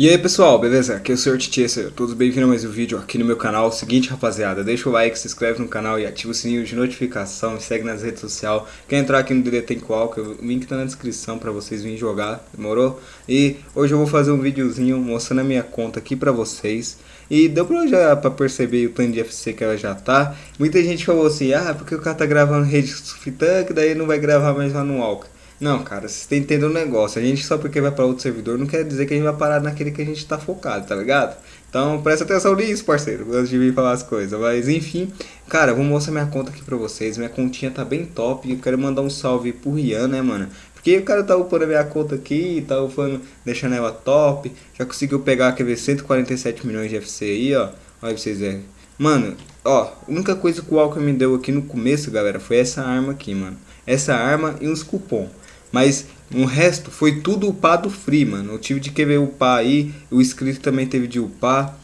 E aí pessoal, beleza? Aqui é o Sr. Titier, todos bem-vindos a mais um vídeo aqui no meu canal. Seguinte rapaziada, deixa o like, se inscreve no canal e ativa o sininho de notificação, me segue nas redes sociais. Quer entrar aqui no DD Tem Qual, que o link tá na descrição pra vocês virem jogar, demorou? E hoje eu vou fazer um videozinho mostrando a minha conta aqui pra vocês. E deu pra, já, pra perceber o tanto de FC que ela já tá. Muita gente falou assim, ah, porque o cara tá gravando rede Fitank, daí não vai gravar mais lá no Walker. Não, cara, vocês que entender um negócio. A gente só porque vai para outro servidor não quer dizer que a gente vai parar naquele que a gente tá focado, tá ligado? Então presta atenção nisso, parceiro, antes de vir falar as coisas. Mas enfim, cara, vou mostrar minha conta aqui pra vocês. Minha continha tá bem top. Eu quero mandar um salve pro Rian, né, mano? Porque o cara tá upando a minha conta aqui, tá upando, deixando ela top. Já conseguiu pegar, ver, 147 milhões de FC aí, ó. Olha pra vocês verem. Mano, ó, a única coisa que o Walker me deu aqui no começo, galera, foi essa arma aqui, mano. Essa arma e uns cupom. Mas o resto foi tudo upado free, mano. Eu tive de querer upar aí. O inscrito também teve de upar.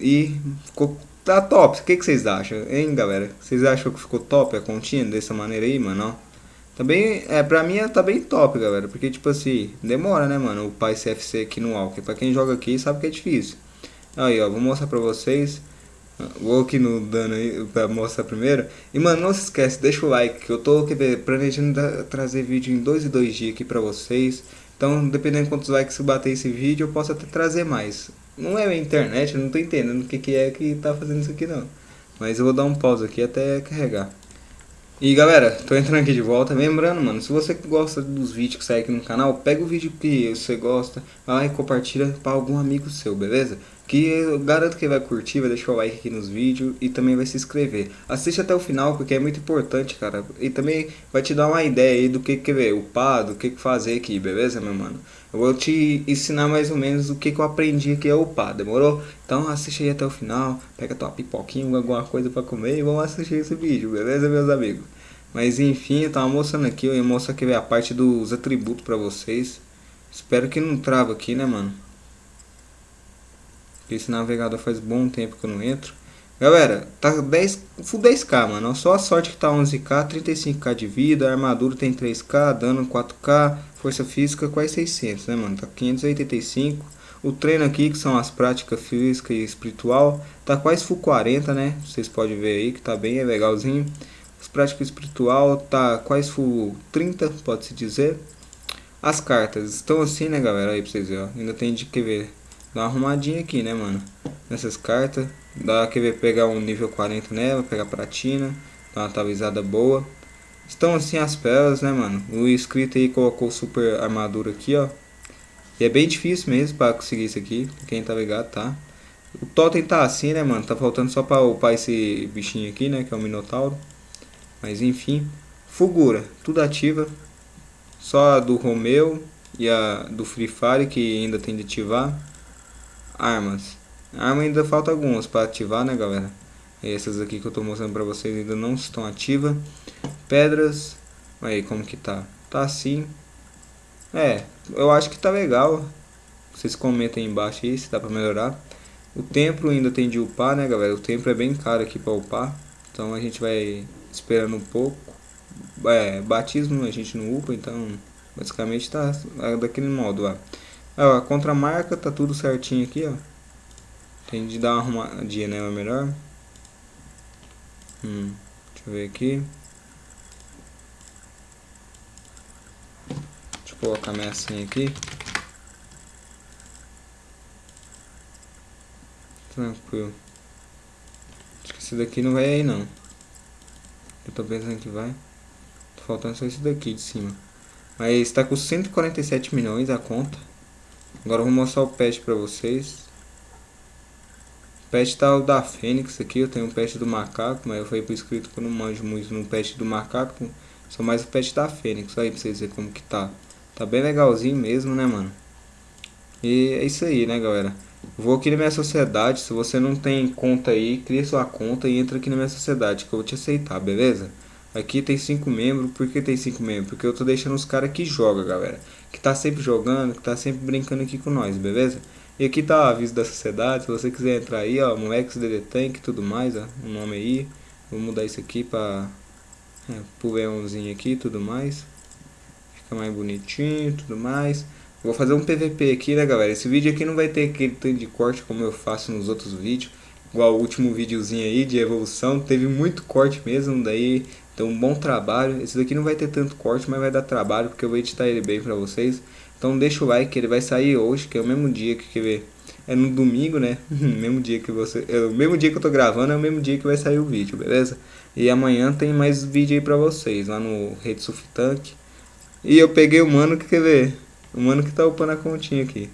E ficou tá top. O que, que vocês acham, hein, galera? Vocês acham que ficou top a continha dessa maneira aí, mano? Também, é, pra mim tá bem top, galera. Porque, tipo assim, demora, né, mano? Upar esse FC aqui no Walker. Pra quem joga aqui sabe que é difícil. Aí, ó, vou mostrar pra vocês. Vou aqui no dano aí pra mostrar primeiro. E mano, não se esquece, deixa o like, que eu tô planejando trazer vídeo em dois e dois dias aqui pra vocês. Então, dependendo de quantos likes eu bater esse vídeo, eu posso até trazer mais. Não é a internet, eu não tô entendendo o que, que é que tá fazendo isso aqui não. Mas eu vou dar um pause aqui até carregar. E galera, tô entrando aqui de volta, lembrando mano, se você gosta dos vídeos que saem aqui no canal, pega o vídeo que você gosta, vai lá e compartilha para algum amigo seu, beleza? Que eu garanto que vai curtir, vai deixar o like aqui nos vídeos e também vai se inscrever. Assiste até o final porque é muito importante, cara. E também vai te dar uma ideia aí do que que ver, upar, do que que fazer aqui, beleza, meu mano? Eu vou te ensinar mais ou menos o que que eu aprendi aqui a upar, demorou? Então assiste aí até o final, pega tua pipoquinha, alguma coisa pra comer e vamos assistir esse vídeo, beleza, meus amigos? Mas enfim, eu tava mostrando aqui, eu ia mostrar aqui a parte dos atributos pra vocês. Espero que não trava aqui, né, mano? Esse navegador faz bom tempo que eu não entro. Galera, tá 10, full 10k, mano. Só a sorte que tá 11k, 35k de vida, armadura tem 3k, dano 4k, força física quase 600, né, mano? Tá 585. O treino aqui, que são as práticas física e espiritual, tá quase full 40, né? Vocês podem ver aí que tá bem legalzinho. As práticas espiritual tá quase full 30, pode-se dizer. As cartas estão assim, né, galera? Aí pra vocês verem, ó. Ainda tem de que ver Dá uma arrumadinha aqui, né, mano? Nessas cartas. Dá que ver pegar um nível 40 nela, pegar platina. Dar uma atualizada boa. Estão assim as pérolas, né, mano? O inscrito aí colocou super armadura aqui, ó. E é bem difícil mesmo pra conseguir isso aqui. Quem tá ligado, tá? O totem tá assim, né, mano? Tá faltando só pra upar esse bichinho aqui, né? Que é o Minotauro. Mas enfim. Fugura, tudo ativa. Só a do Romeu e a do Free Fire que ainda tem de ativar. Armas. Arma ainda falta algumas para ativar, né, galera? Essas aqui que eu estou mostrando para vocês ainda não estão ativas. Pedras. Aí, como que tá? Tá assim. É, eu acho que tá legal. Vocês comentem aí embaixo aí se dá para melhorar. O templo ainda tem de upar, né, galera? O templo é bem caro aqui para upar. Então a gente vai esperando um pouco. É, batismo a gente não upa, então basicamente tá daquele modo lá. Ó, a contramarca tá tudo certinho aqui, ó. Tem de dar uma arrumadinha nela melhor. Hum, deixa eu ver aqui. Deixa eu colocar minha senha aqui. Tranquilo. Acho que esse daqui não vai aí não. Eu tô pensando que vai. Tô faltando só esse daqui de cima. Mas tá com 147 milhões a conta. Agora eu vou mostrar o pet pra vocês. O pet tá o da Fênix aqui, eu tenho o pet do macaco, mas eu falei pro inscrito que eu não manjo muito no pet do macaco. Sou mais o pet da Fênix, aí pra vocês verem como que tá. Tá bem legalzinho mesmo, né, mano? E é isso aí, né, galera? Vou aqui na minha sociedade, se você não tem conta aí, cria sua conta e entra aqui na minha sociedade, que eu vou te aceitar, beleza? Aqui tem 5 membros. Por que tem 5 membros? Porque eu tô deixando os caras que jogam, galera. Que tá sempre jogando, que tá sempre brincando aqui com nós, beleza? E aqui tá o aviso da sociedade. Se você quiser entrar aí, ó, moleques DD Tank e tudo mais, ó. O nome aí. Vou mudar isso aqui pra... É, pro aqui e tudo mais. Fica mais bonitinho e tudo mais. Vou fazer um PVP aqui, né, galera? Esse vídeo aqui não vai ter aquele tanto de corte como eu faço nos outros vídeos. Igual o último videozinho aí de evolução. Teve muito corte mesmo, daí então um bom trabalho. Esse daqui não vai ter tanto corte, mas vai dar trabalho, porque eu vou editar ele bem pra vocês. Então deixa o like, ele vai sair hoje, que é o mesmo dia que, quer ver, é no domingo, né? mesmo dia que você, é o mesmo dia que eu tô gravando, é o mesmo dia que vai sair o vídeo, beleza? E amanhã tem mais vídeo aí pra vocês, lá no Rede Tank. E eu peguei o mano que quer ver, o mano que tá upando a continha aqui.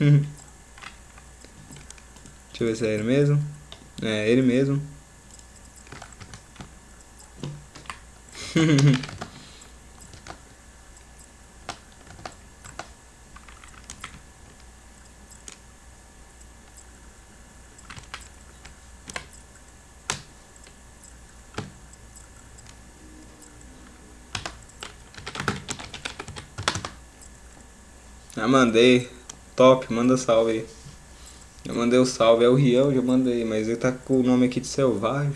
Deixa eu ver se é ele mesmo. É, ele mesmo. Já mandei. Top, manda salve aí. Já mandei o salve. É o Riel, já mandei. Mas ele tá com o nome aqui de Selvagem.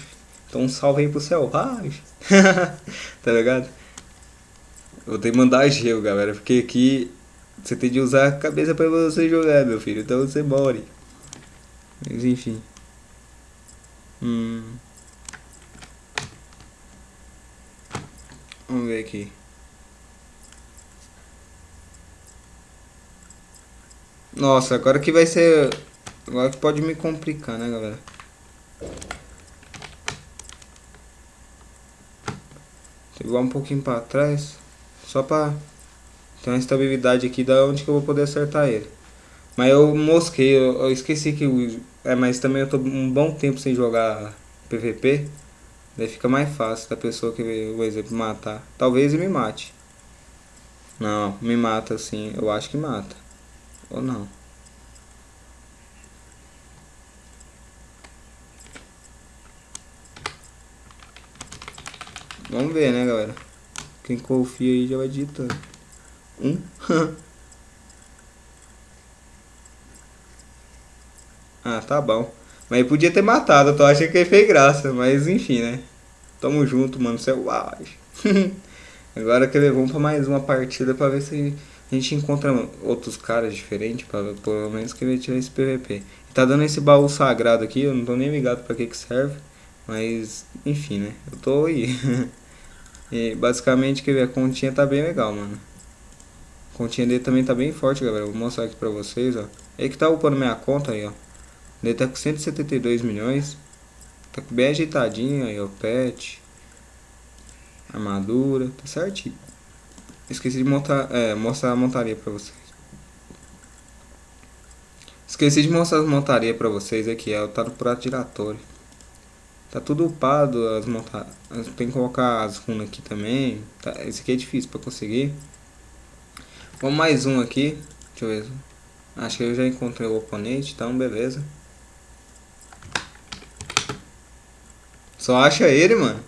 Então um salve aí pro Selvagem. tá ligado? Vou ter que mandar gelo, galera. Porque aqui você tem de usar a cabeça pra você jogar, meu filho. Então você morre. Mas enfim. Hum. Vamos ver aqui. Nossa, agora que vai ser... Agora que pode me complicar, né, galera? Vou um pouquinho para trás. Só para ter uma estabilidade aqui da onde que eu vou poder acertar ele. Mas eu mosquei, eu, eu esqueci que... o é, mas também eu tô um bom tempo sem jogar PVP. Daí fica mais fácil da pessoa que, por exemplo, matar. Talvez ele me mate. Não, me mata sim, eu acho que mata. Ou não. Vamos ver, né, galera? Quem confia aí já vai digitando. Um. ah, tá bom. Mas podia ter matado, eu tô achando que ele fez graça. Mas enfim, né? Tamo junto, mano. Selvagem. Agora que vamos pra mais uma partida pra ver se a gente encontra outros caras diferentes, pra, pelo menos que ele tirar esse PVP. Tá dando esse baú sagrado aqui, eu não tô nem ligado pra que que serve. Mas, enfim, né? Eu tô aí. e basicamente, que a continha tá bem legal, mano. A continha dele também tá bem forte, galera. Vou mostrar aqui pra vocês, ó. Ele que tá upando minha conta aí, ó. Ele tá com 172 milhões. Tá bem ajeitadinho aí, ó. Pet. Armadura. Tá certinho. Esqueci de montar, é, mostrar a montaria pra vocês. Esqueci de mostrar a montaria pra vocês aqui, ela tá no prato giratório. Tá tudo upado, as monta tem que colocar as runas aqui também. Tá, esse aqui é difícil pra conseguir. Vamos mais um aqui. Deixa eu ver. Acho que eu já encontrei o oponente, então beleza. Só acha ele, mano.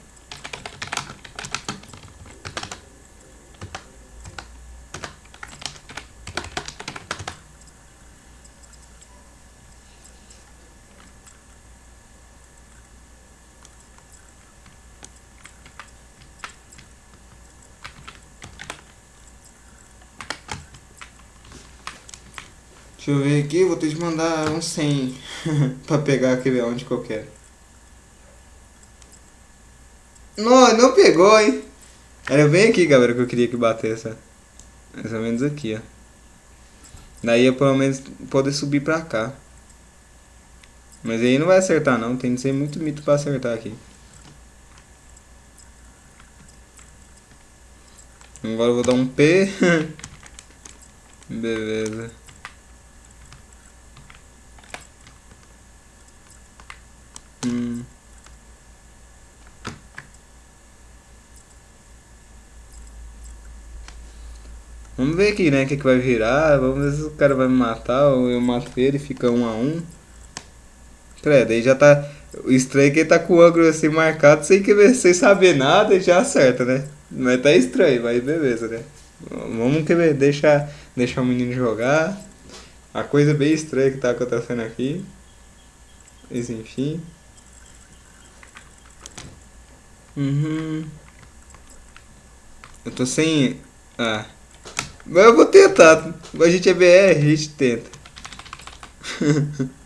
Deixa eu ver aqui, vou ter que mandar um 100 pra pegar aquele onde que eu quero. Não, não pegou, hein? Era bem aqui, galera, que eu queria que batesse. Mais ou menos aqui, ó. Daí eu pelo menos poder subir pra cá. Mas aí não vai acertar não, tem que ser muito mito pra acertar aqui. Agora eu vou dar um P. Beleza. Vamos ver aqui, né, o que, que vai virar. Vamos ver se o cara vai me matar ou eu mato ele e fica um a um. Credo, aí já tá... O estranho é que ele tá com o ângulo assim marcado sem, que, sem saber nada e já acerta, né? Mas tá estranho, mas beleza, né? Vamos querer deixar, deixar o menino jogar. A coisa bem estranha que tá acontecendo aqui. Mas enfim. Uhum. Eu tô sem... Ah. Mas eu vou tentar. A gente é BR, a gente tenta.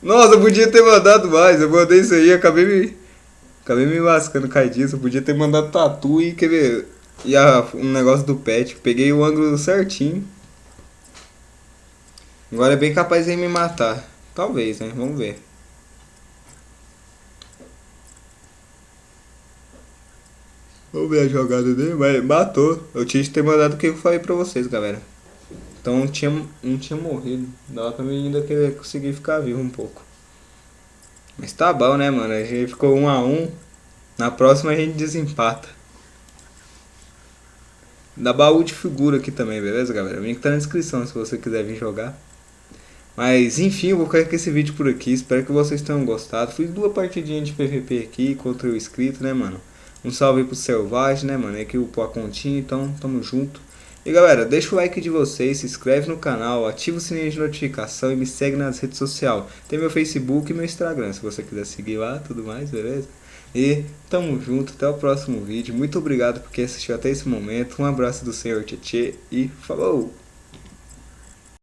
Nossa, eu podia ter mandado mais. Eu mandei isso aí, acabei me. Acabei me lascando cai disso. Eu podia ter mandado tatu e quer ver. E a, um negócio do pet. Peguei o ângulo certinho. Agora é bem capaz de me matar. Talvez, né? Vamos ver. Vamos ver a jogada dele, mas matou. Eu tinha que ter mandado o que eu falei pra vocês, galera. Então não tinha, não tinha morrido. Dava pra mim ainda querer conseguir ficar vivo um pouco. Mas tá bom, né, mano? A gente ficou um a um. Na próxima a gente desempata. Dá baú de figura aqui também, beleza, galera? O link tá na descrição se você quiser vir jogar. Mas enfim, eu vou ficar com esse vídeo por aqui. Espero que vocês tenham gostado. Fiz duas partidinhas de PVP aqui contra o inscrito, né, mano? Um salve pro Selvagem, né, mano? É aqui o a continha, então tamo junto. E galera, deixa o like de vocês, se inscreve no canal, ativa o sininho de notificação e me segue nas redes sociais. Tem meu Facebook e meu Instagram, se você quiser seguir lá, tudo mais, beleza? E tamo junto, até o próximo vídeo. Muito obrigado por quem assistiu até esse momento. Um abraço do Senhor Tietê e falou!